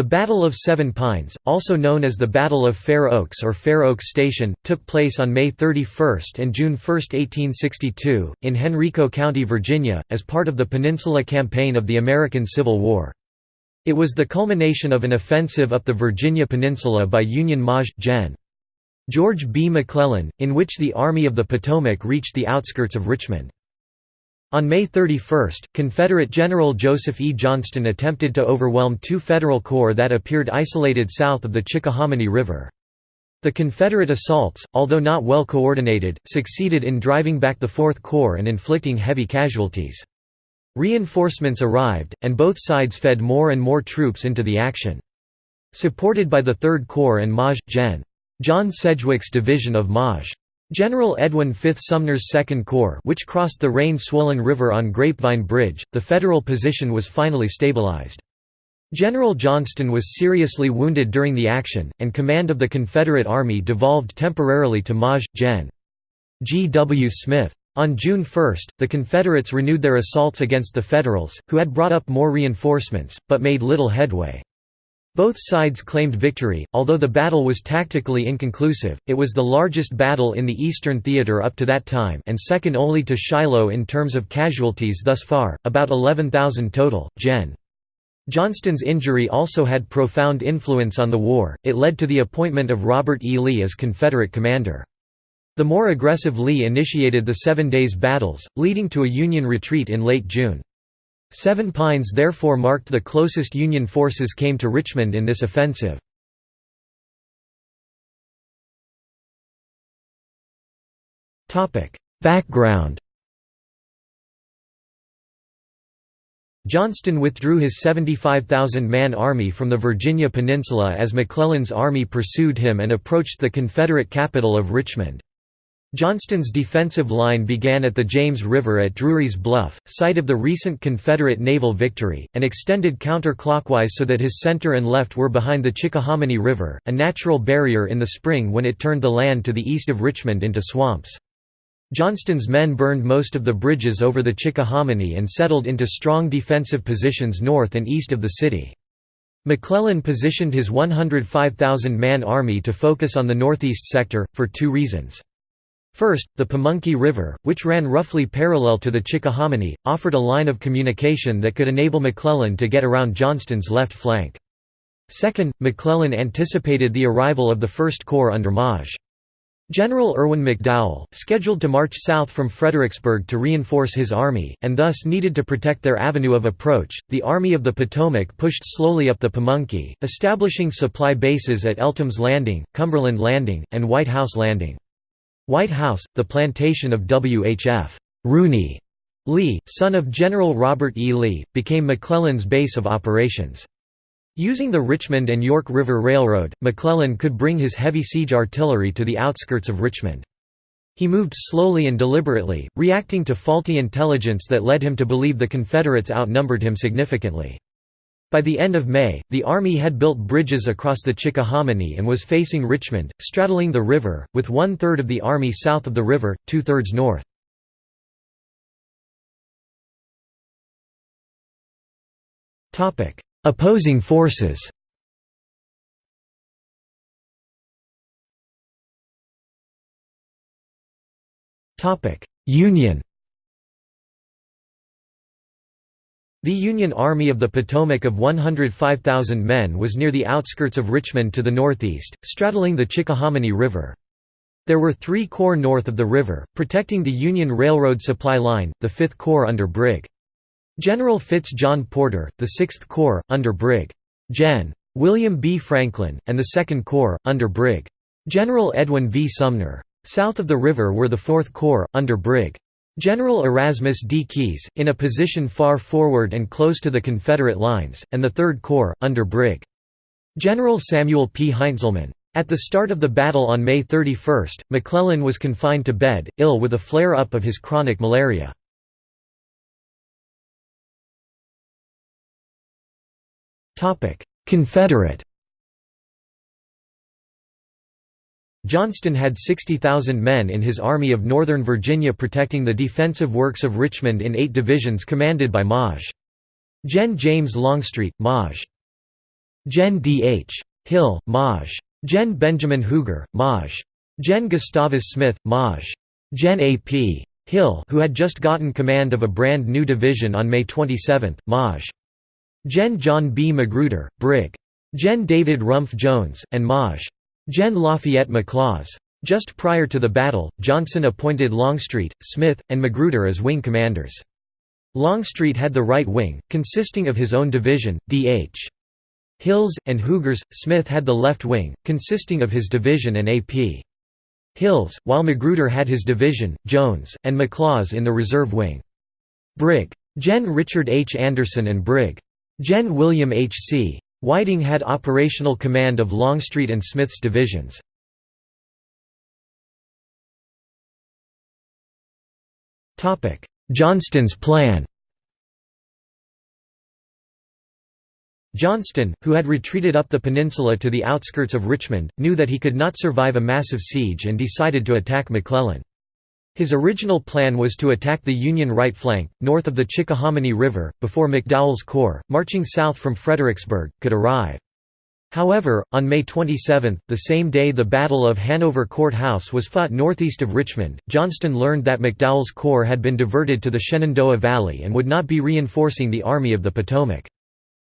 The Battle of Seven Pines, also known as the Battle of Fair Oaks or Fair Oaks Station, took place on May 31 and June 1, 1862, in Henrico County, Virginia, as part of the Peninsula Campaign of the American Civil War. It was the culmination of an offensive up the Virginia Peninsula by Union Maj. Gen. George B. McClellan, in which the Army of the Potomac reached the outskirts of Richmond. On May 31, Confederate General Joseph E. Johnston attempted to overwhelm two Federal corps that appeared isolated south of the Chickahominy River. The Confederate assaults, although not well coordinated, succeeded in driving back the Fourth Corps and inflicting heavy casualties. Reinforcements arrived, and both sides fed more and more troops into the action. Supported by the Third Corps and Maj. Gen. John Sedgwick's division of Maj. General Edwin V. Sumner's Second Corps which crossed the rain-swollen river on Grapevine Bridge, the Federal position was finally stabilized. General Johnston was seriously wounded during the action, and command of the Confederate Army devolved temporarily to Maj. Gen. G. W. Smith. On June 1, the Confederates renewed their assaults against the Federals, who had brought up more reinforcements, but made little headway. Both sides claimed victory, although the battle was tactically inconclusive, it was the largest battle in the Eastern Theater up to that time and second only to Shiloh in terms of casualties thus far, about 11,000 total. Gen. Johnston's injury also had profound influence on the war, it led to the appointment of Robert E. Lee as Confederate commander. The more aggressive Lee initiated the Seven Days Battles, leading to a Union retreat in late June. Seven Pines therefore marked the closest Union forces came to Richmond in this offensive. Background Johnston withdrew his 75,000-man army from the Virginia Peninsula as McClellan's army pursued him and approached the Confederate capital of Richmond. Johnston's defensive line began at the James River at Drury's Bluff, site of the recent Confederate naval victory, and extended counterclockwise so that his center and left were behind the Chickahominy River, a natural barrier in the spring when it turned the land to the east of Richmond into swamps. Johnston's men burned most of the bridges over the Chickahominy and settled into strong defensive positions north and east of the city. McClellan positioned his 105,000-man army to focus on the northeast sector, for two reasons. First, the Pamunkey River, which ran roughly parallel to the Chickahominy, offered a line of communication that could enable McClellan to get around Johnston's left flank. Second, McClellan anticipated the arrival of the First Corps under Maj. General Irvin McDowell, scheduled to march south from Fredericksburg to reinforce his army, and thus needed to protect their avenue of approach, the Army of the Potomac pushed slowly up the Pamunkey, establishing supply bases at Eltham's Landing, Cumberland Landing, and White House Landing. White House, the plantation of W.H.F. Rooney Lee, son of General Robert E. Lee, became McClellan's base of operations. Using the Richmond and York River Railroad, McClellan could bring his heavy siege artillery to the outskirts of Richmond. He moved slowly and deliberately, reacting to faulty intelligence that led him to believe the Confederates outnumbered him significantly. By the end of May, the Army had built bridges across the Chickahominy and was facing Richmond, straddling the river, with one-third of the Army south of the river, two-thirds north. Opposing forces Union The Union Army of the Potomac of 105,000 men was near the outskirts of Richmond to the northeast, straddling the Chickahominy River. There were three corps north of the river, protecting the Union Railroad supply line, the Fifth Corps under Brig. General Fitz John Porter, the Sixth Corps, under Brig. Gen. William B. Franklin, and the Second Corps, under Brig. General Edwin V. Sumner. South of the river were the Fourth Corps, under Brig. General Erasmus D. Keyes, in a position far forward and close to the Confederate lines, and the Third Corps, under Brig. General Samuel P. Heintzelman. At the start of the battle on May 31, McClellan was confined to bed, ill with a flare-up of his chronic malaria. Confederate Johnston had 60,000 men in his Army of Northern Virginia protecting the defensive works of Richmond in eight divisions commanded by Maj. Gen. James Longstreet, Maj. Gen D. H. Hill, Maj. Gen Benjamin Huger, Maj. Gen Gustavus Smith, Maj. Gen A. P. Hill who had just gotten command of a brand new division on May 27, Maj. Gen John B. Magruder, Brig. Gen David Rumph Jones, and Maj. Gen Lafayette McLaws. Just prior to the battle, Johnston appointed Longstreet, Smith, and Magruder as wing commanders. Longstreet had the right wing, consisting of his own division, D.H. Hills, and Huger's. Smith had the left wing, consisting of his division and A.P. Hills, while Magruder had his division, Jones, and McLaws in the reserve wing. Brig. Gen. Richard H. Anderson and Brig. Gen. William H. C. Whiting had operational command of Longstreet and Smith's divisions. Johnston's plan Johnston, who had retreated up the peninsula to the outskirts of Richmond, knew that he could not survive a massive siege and decided to attack McClellan. His original plan was to attack the Union right flank, north of the Chickahominy River, before McDowell's corps, marching south from Fredericksburg, could arrive. However, on May 27, the same day the Battle of Hanover Court House was fought northeast of Richmond, Johnston learned that McDowell's corps had been diverted to the Shenandoah Valley and would not be reinforcing the Army of the Potomac.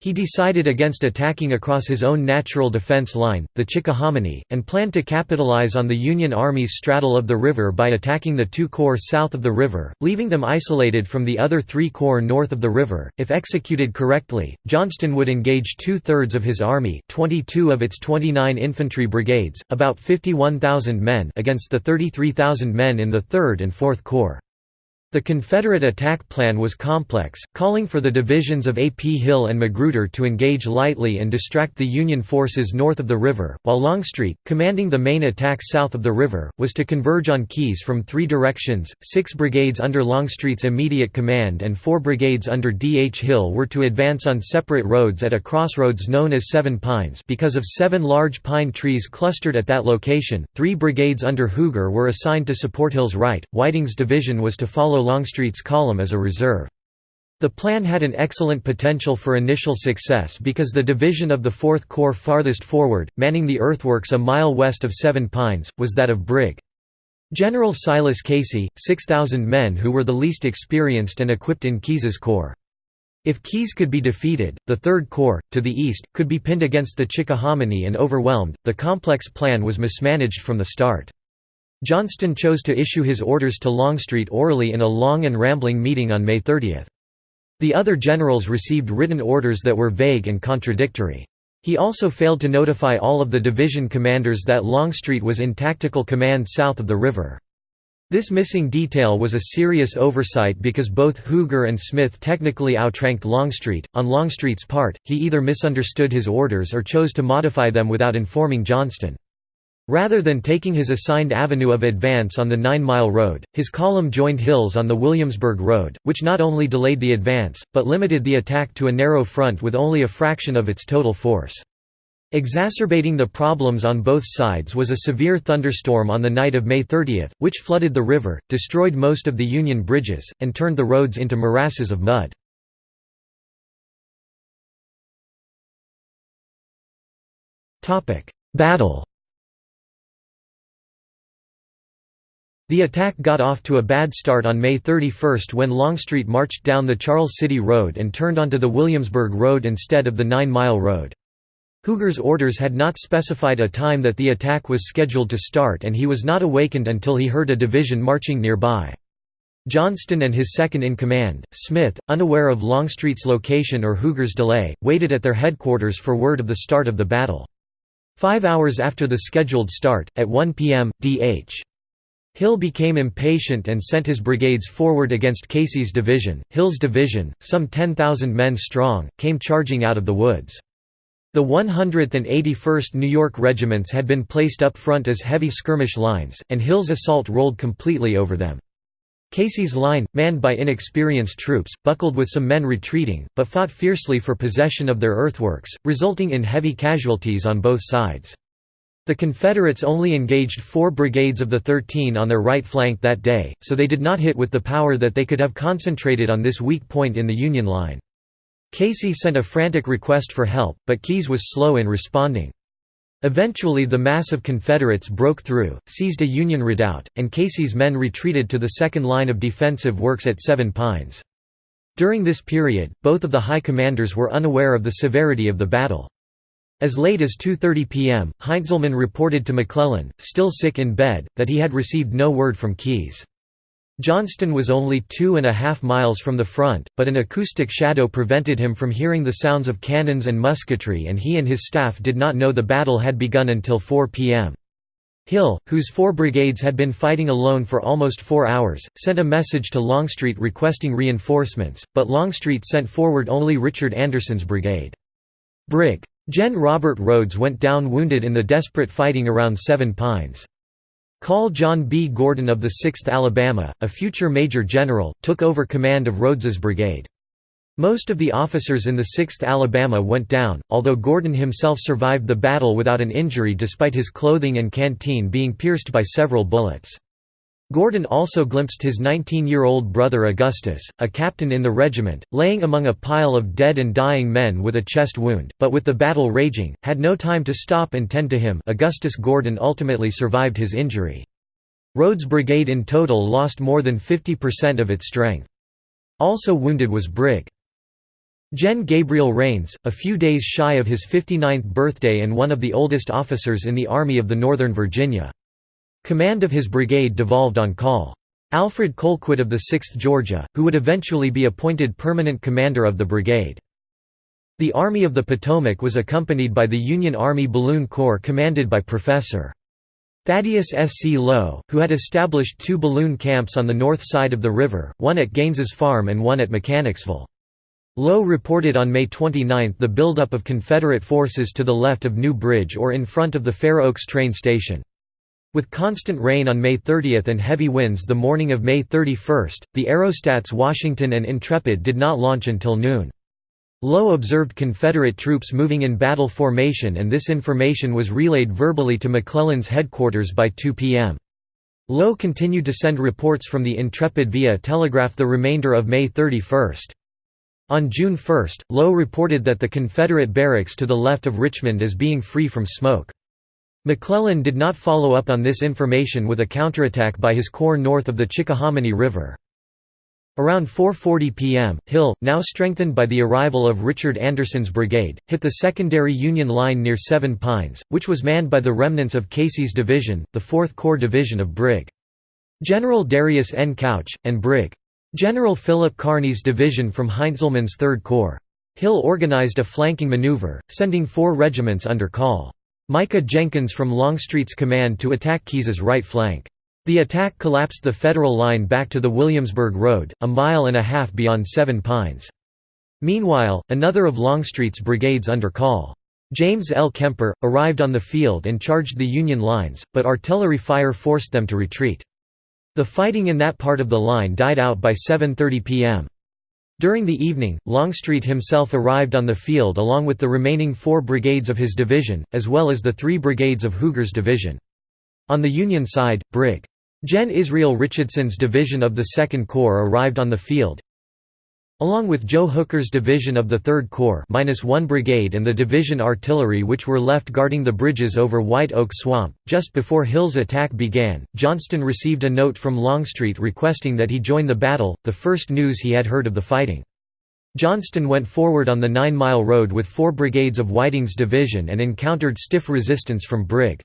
He decided against attacking across his own natural defense line, the Chickahominy, and planned to capitalize on the Union Army's straddle of the river by attacking the two corps south of the river, leaving them isolated from the other three corps north of the river. If executed correctly, Johnston would engage two-thirds of his army 22 of its 29 infantry brigades, about 51,000 men against the 33,000 men in the 3rd and 4th Corps. The Confederate attack plan was complex, calling for the divisions of A. P. Hill and Magruder to engage lightly and distract the Union forces north of the river, while Longstreet, commanding the main attack south of the river, was to converge on Keyes from three directions. Six brigades under Longstreet's immediate command and four brigades under D. H. Hill were to advance on separate roads at a crossroads known as Seven Pines because of seven large pine trees clustered at that location. Three brigades under Huger were assigned to support Hill's right. Whiting's division was to follow Longstreet's column as a reserve. The plan had an excellent potential for initial success because the division of the 4th Corps farthest forward, manning the earthworks a mile west of Seven Pines, was that of Brig. General Silas Casey, 6,000 men who were the least experienced and equipped in Keyes's corps. If Keyes could be defeated, the Third Corps, to the east, could be pinned against the Chickahominy and overwhelmed. The complex plan was mismanaged from the start. Johnston chose to issue his orders to Longstreet orally in a long and rambling meeting on May 30. The other generals received written orders that were vague and contradictory. He also failed to notify all of the division commanders that Longstreet was in tactical command south of the river. This missing detail was a serious oversight because both Huger and Smith technically outranked Longstreet. On Longstreet's part, he either misunderstood his orders or chose to modify them without informing Johnston. Rather than taking his assigned avenue of advance on the Nine Mile Road, his column joined Hill's on the Williamsburg Road, which not only delayed the advance, but limited the attack to a narrow front with only a fraction of its total force. Exacerbating the problems on both sides was a severe thunderstorm on the night of May 30, which flooded the river, destroyed most of the Union bridges, and turned the roads into morasses of mud. Battle The attack got off to a bad start on May 31 when Longstreet marched down the Charles City Road and turned onto the Williamsburg Road instead of the Nine Mile Road. Huger's orders had not specified a time that the attack was scheduled to start and he was not awakened until he heard a division marching nearby. Johnston and his second-in-command, Smith, unaware of Longstreet's location or Huger's delay, waited at their headquarters for word of the start of the battle. Five hours after the scheduled start, at 1 p.m., D.H. Hill became impatient and sent his brigades forward against Casey's division. Hill's division, some 10,000 men strong, came charging out of the woods. The 100th and 81st New York regiments had been placed up front as heavy skirmish lines, and Hill's assault rolled completely over them. Casey's line, manned by inexperienced troops, buckled with some men retreating, but fought fiercely for possession of their earthworks, resulting in heavy casualties on both sides. The Confederates only engaged four brigades of the 13 on their right flank that day, so they did not hit with the power that they could have concentrated on this weak point in the Union line. Casey sent a frantic request for help, but Keyes was slow in responding. Eventually the mass of Confederates broke through, seized a Union redoubt, and Casey's men retreated to the second line of defensive works at Seven Pines. During this period, both of the high commanders were unaware of the severity of the battle. As late as 2.30 p.m., Heintzelman reported to McClellan, still sick in bed, that he had received no word from Keyes. Johnston was only two and a half miles from the front, but an acoustic shadow prevented him from hearing the sounds of cannons and musketry and he and his staff did not know the battle had begun until 4 p.m. Hill, whose four brigades had been fighting alone for almost four hours, sent a message to Longstreet requesting reinforcements, but Longstreet sent forward only Richard Anderson's brigade. Brig. Gen. Robert Rodes went down wounded in the desperate fighting around Seven Pines. Col John B. Gordon of the 6th Alabama, a future major general, took over command of Rodes's brigade. Most of the officers in the 6th Alabama went down, although Gordon himself survived the battle without an injury despite his clothing and canteen being pierced by several bullets. Gordon also glimpsed his 19-year-old brother Augustus, a captain in the regiment, laying among a pile of dead and dying men with a chest wound, but with the battle raging, had no time to stop and tend to him Augustus Gordon ultimately survived his injury. Rodes' brigade in total lost more than 50% of its strength. Also wounded was Brig. Gen. Gabriel Rains, a few days shy of his 59th birthday and one of the oldest officers in the Army of the Northern Virginia. Command of his brigade devolved on Col. Alfred Colquitt of the 6th Georgia, who would eventually be appointed permanent commander of the brigade. The Army of the Potomac was accompanied by the Union Army Balloon Corps commanded by Professor. Thaddeus S. C. Lowe, who had established two balloon camps on the north side of the river, one at Gaines's Farm and one at Mechanicsville. Lowe reported on May 29 the buildup of Confederate forces to the left of New Bridge or in front of the Fair Oaks train station. With constant rain on May 30 and heavy winds the morning of May 31, the aerostats Washington and Intrepid did not launch until noon. Lowe observed Confederate troops moving in battle formation and this information was relayed verbally to McClellan's headquarters by 2 p.m. Lowe continued to send reports from the Intrepid via telegraph the remainder of May 31. On June 1, Lowe reported that the Confederate barracks to the left of Richmond is being free from smoke. McClellan did not follow up on this information with a counterattack by his corps north of the Chickahominy River. Around 4.40 p.m., Hill, now strengthened by the arrival of Richard Anderson's brigade, hit the secondary Union line near Seven Pines, which was manned by the remnants of Casey's division, the 4th Corps division of Brig. General Darius N. Couch, and Brig. General Philip Kearny's division from Heintzelman's 3rd Corps. Hill organized a flanking maneuver, sending four regiments under Col. Micah Jenkins from Longstreet's command to attack Keyes's right flank. The attack collapsed the Federal line back to the Williamsburg Road, a mile and a half beyond Seven Pines. Meanwhile, another of Longstreet's brigades under Col. James L. Kemper, arrived on the field and charged the Union lines, but artillery fire forced them to retreat. The fighting in that part of the line died out by 7.30 p.m. During the evening, Longstreet himself arrived on the field along with the remaining four brigades of his division, as well as the three brigades of Huger's division. On the Union side, Brig. Gen. Israel Richardson's division of the Second Corps arrived on the field, Along with Joe Hooker's division of the 3rd Corps minus one brigade and the division artillery which were left guarding the bridges over White Oak Swamp, just before Hill's attack began, Johnston received a note from Longstreet requesting that he join the battle, the first news he had heard of the fighting. Johnston went forward on the Nine Mile Road with four brigades of Whiting's division and encountered stiff resistance from Brig.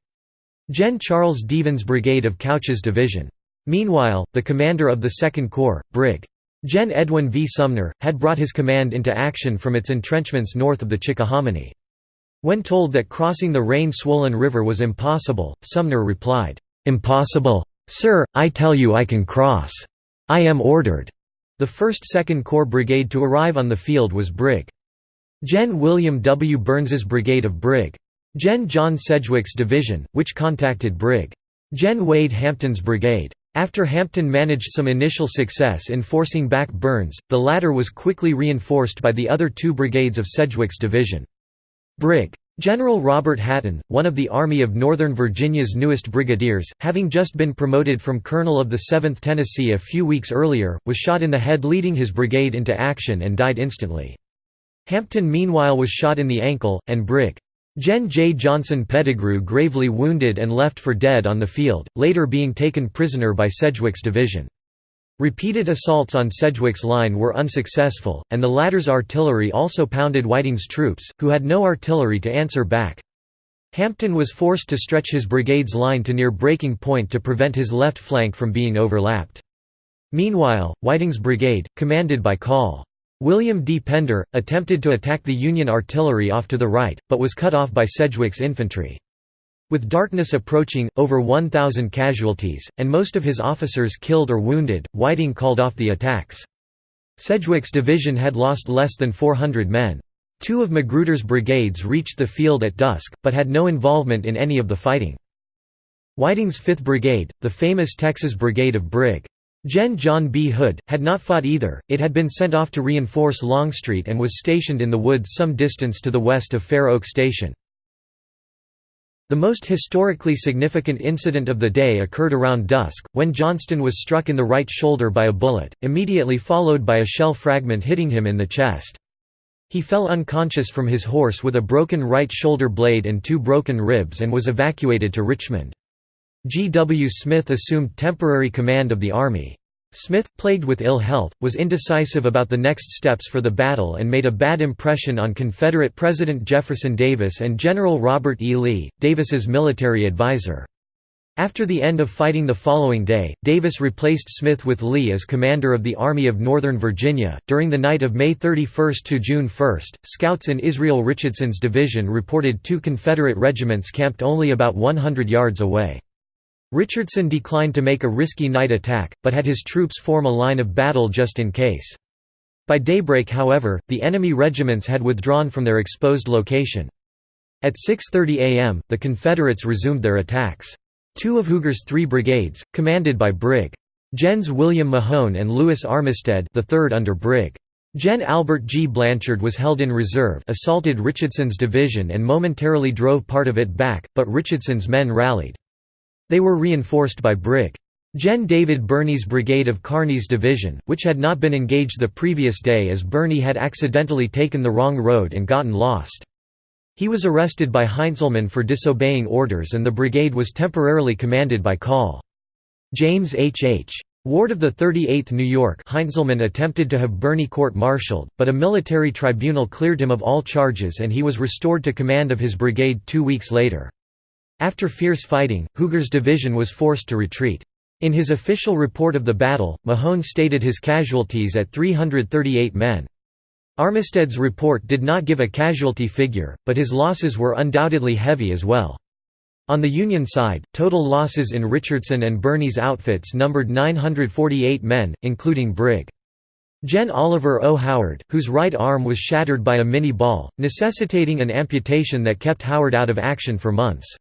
Gen. Charles Devens' brigade of Couch's division. Meanwhile, the commander of the Second Corps, Brig. Gen. Edwin V. Sumner, had brought his command into action from its entrenchments north of the Chickahominy. When told that crossing the rain-swollen river was impossible, Sumner replied, "'Impossible? Sir, I tell you I can cross. I am ordered.'" The 1st Second Corps Brigade to arrive on the field was Brig. Gen. William W. Burns's brigade of Brig. Gen. John Sedgwick's division, which contacted Brig. Gen. Wade Hampton's brigade. After Hampton managed some initial success in forcing back Burns, the latter was quickly reinforced by the other two brigades of Sedgwick's division. Brig. General Robert Hatton, one of the Army of Northern Virginia's newest brigadiers, having just been promoted from colonel of the 7th Tennessee a few weeks earlier, was shot in the head leading his brigade into action and died instantly. Hampton meanwhile was shot in the ankle, and Brig. Gen. J. Johnston Pettigrew gravely wounded and left for dead on the field, later being taken prisoner by Sedgwick's division. Repeated assaults on Sedgwick's line were unsuccessful, and the latter's artillery also pounded Whiting's troops, who had no artillery to answer back. Hampton was forced to stretch his brigade's line to near breaking point to prevent his left flank from being overlapped. Meanwhile, Whiting's brigade, commanded by Col. William D. Pender, attempted to attack the Union artillery off to the right, but was cut off by Sedgwick's infantry. With darkness approaching, over 1,000 casualties, and most of his officers killed or wounded, Whiting called off the attacks. Sedgwick's division had lost less than 400 men. Two of Magruder's brigades reached the field at dusk, but had no involvement in any of the fighting. Whiting's 5th Brigade, the famous Texas Brigade of Brig. Gen. John B. Hood, had not fought either, it had been sent off to reinforce Longstreet and was stationed in the woods some distance to the west of Fair Oaks Station. The most historically significant incident of the day occurred around dusk, when Johnston was struck in the right shoulder by a bullet, immediately followed by a shell fragment hitting him in the chest. He fell unconscious from his horse with a broken right shoulder blade and two broken ribs and was evacuated to Richmond. G. W. Smith assumed temporary command of the army. Smith, plagued with ill health, was indecisive about the next steps for the battle and made a bad impression on Confederate President Jefferson Davis and General Robert E. Lee, Davis's military advisor. After the end of fighting the following day, Davis replaced Smith with Lee as commander of the Army of Northern Virginia. During the night of May 31 to June 1, scouts in Israel Richardson's division reported two Confederate regiments camped only about 100 yards away. Richardson declined to make a risky night attack, but had his troops form a line of battle just in case. By daybreak however, the enemy regiments had withdrawn from their exposed location. At 6.30 am, the Confederates resumed their attacks. Two of Huger's three brigades, commanded by Brig. Gens William Mahone and Lewis Armistead the third under Brig. Gen Albert G. Blanchard was held in reserve assaulted Richardson's division and momentarily drove part of it back, but Richardson's men rallied. They were reinforced by Brig. Gen. David Birney's brigade of Kearny's division, which had not been engaged the previous day as Birney had accidentally taken the wrong road and gotten lost. He was arrested by Heintzelman for disobeying orders and the brigade was temporarily commanded by Col. James H. H. Ward of the 38th New York Heintzelman attempted to have Birney court-martialed, but a military tribunal cleared him of all charges and he was restored to command of his brigade two weeks later. After fierce fighting, Huger's division was forced to retreat. In his official report of the battle, Mahone stated his casualties at 338 men. Armistead's report did not give a casualty figure, but his losses were undoubtedly heavy as well. On the Union side, total losses in Richardson and Birney's outfits numbered 948 men, including Brig. Gen. Oliver O. Howard, whose right arm was shattered by a Minié ball, necessitating an amputation that kept Howard out of action for months.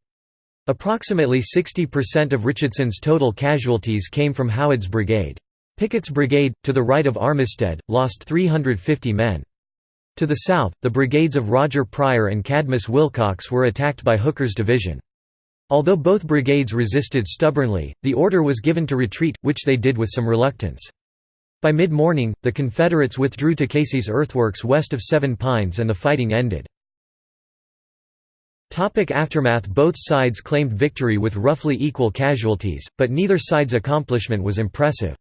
Approximately 60% of Richardson's total casualties came from Howard's brigade. Pickett's brigade, to the right of Armistead, lost 350 men. To the south, the brigades of Roger Pryor and Cadmus Wilcox were attacked by Hooker's division. Although both brigades resisted stubbornly, the order was given to retreat, which they did with some reluctance. By mid-morning, the Confederates withdrew to Casey's earthworks west of Seven Pines and the fighting ended. Topic aftermath Both sides claimed victory with roughly equal casualties, but neither side's accomplishment was impressive.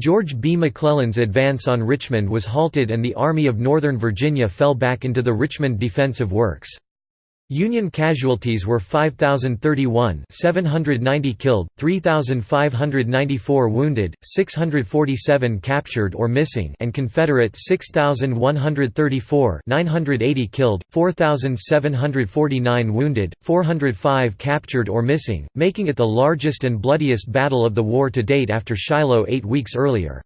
George B. McClellan's advance on Richmond was halted and the Army of Northern Virginia fell back into the Richmond defensive works. Union casualties were 5,031 790 killed, 3,594 wounded, 647 captured or missing and Confederate 6,134 980 killed, 4,749 wounded, 405 captured or missing, making it the largest and bloodiest battle of the war to date after Shiloh eight weeks earlier.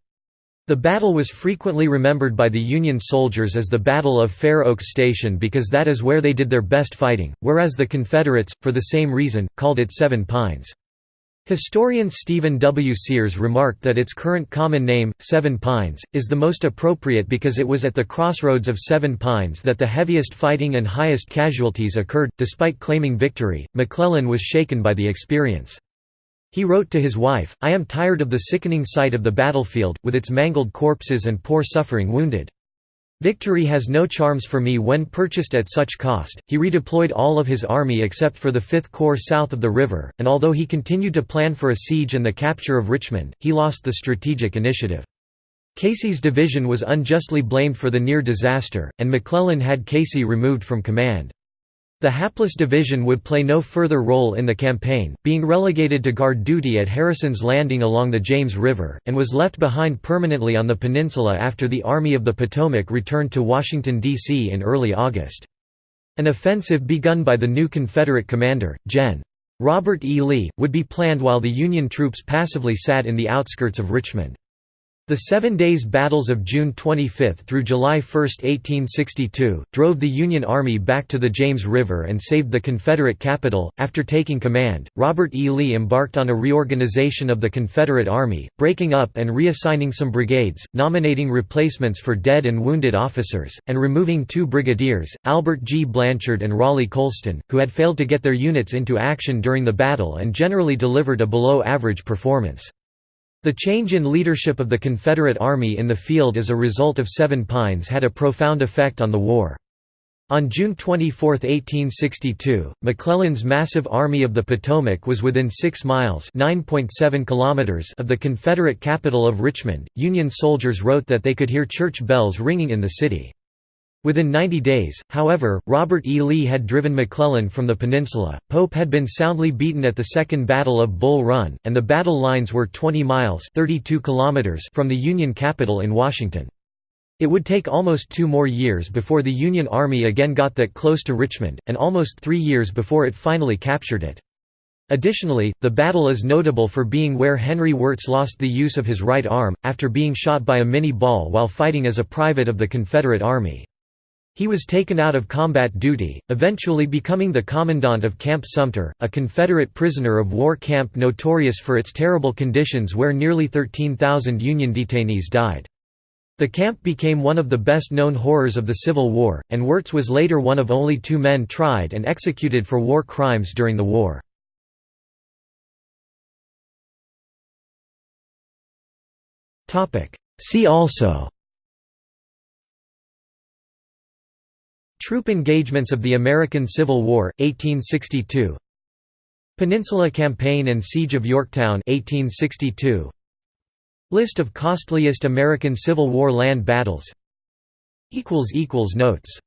The battle was frequently remembered by the Union soldiers as the Battle of Fair Oaks Station because that is where they did their best fighting, whereas the Confederates, for the same reason, called it Seven Pines. Historian Stephen W. Sears remarked that its current common name, Seven Pines, is the most appropriate because it was at the crossroads of Seven Pines that the heaviest fighting and highest casualties occurred. Despite claiming victory, McClellan was shaken by the experience. He wrote to his wife, I am tired of the sickening sight of the battlefield, with its mangled corpses and poor suffering wounded. Victory has no charms for me when purchased at such cost. He redeployed all of his army except for the Fifth Corps south of the river, and although he continued to plan for a siege and the capture of Richmond, he lost the strategic initiative. Casey's division was unjustly blamed for the near disaster, and McClellan had Casey removed from command. The hapless division would play no further role in the campaign, being relegated to guard duty at Harrison's Landing along the James River, and was left behind permanently on the peninsula after the Army of the Potomac returned to Washington, D.C. in early August. An offensive begun by the new Confederate commander, Gen. Robert E. Lee, would be planned while the Union troops passively sat in the outskirts of Richmond. The Seven Days Battles of June 25 through July 1, 1862, drove the Union Army back to the James River and saved the Confederate capital. After taking command, Robert E. Lee embarked on a reorganization of the Confederate Army, breaking up and reassigning some brigades, nominating replacements for dead and wounded officers, and removing two brigadiers, Albert G. Blanchard and Raleigh Colston, who had failed to get their units into action during the battle and generally delivered a below average performance. The change in leadership of the Confederate Army in the field as a result of Seven Pines had a profound effect on the war. On June 24, 1862, McClellan's massive Army of the Potomac was within 6 miles kilometers of the Confederate capital of Richmond. Union soldiers wrote that they could hear church bells ringing in the city. Within 90 days, however, Robert E. Lee had driven McClellan from the peninsula, Pope had been soundly beaten at the Second Battle of Bull Run, and the battle lines were 20 miles 32 kilometers from the Union capital in Washington. It would take almost two more years before the Union Army again got that close to Richmond, and almost three years before it finally captured it. Additionally, the battle is notable for being where Henry Wirz lost the use of his right arm, after being shot by a Minié ball while fighting as a private of the Confederate Army. He was taken out of combat duty, eventually becoming the commandant of Camp Sumter, a Confederate prisoner of war camp notorious for its terrible conditions where nearly 13,000 Union detainees died. The camp became one of the best-known horrors of the Civil War, and Wirz was later one of only two men tried and executed for war crimes during the war. See also Troop engagements of the American Civil War, 1862 Peninsula Campaign and Siege of Yorktown 1862 List of costliest American Civil War land battles. Notes